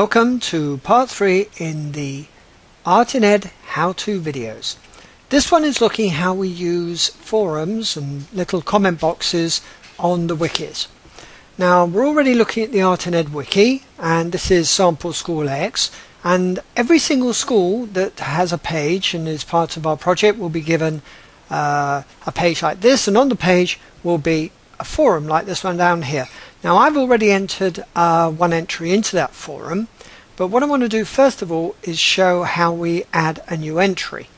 Welcome to part 3 in the Art in Ed how-to videos. This one is looking how we use forums and little comment boxes on the wikis. Now we're already looking at the Art in Ed wiki and this is Sample School X and every single school that has a page and is part of our project will be given uh, a page like this and on the page will be a forum like this one down here. Now I've already entered uh, one entry into that forum but what I want to do first of all is show how we add a new entry.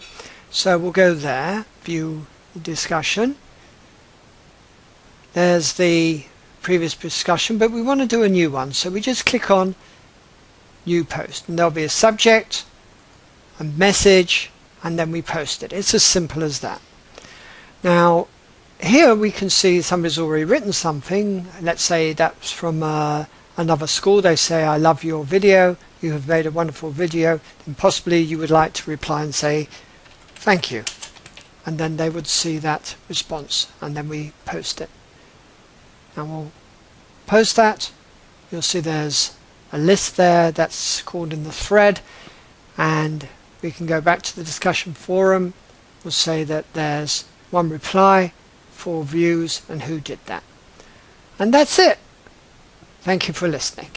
So we'll go there, view discussion. There's the previous discussion but we want to do a new one so we just click on new post and there'll be a subject, a message and then we post it. It's as simple as that. Now here we can see somebody's already written something. Let's say that's from uh, another school. They say, I love your video. You have made a wonderful video. Then possibly you would like to reply and say, thank you. And then they would see that response and then we post it. And we'll post that. You'll see there's a list there that's called in the thread and we can go back to the discussion forum. We'll say that there's one reply four views and who did that. And that's it. Thank you for listening.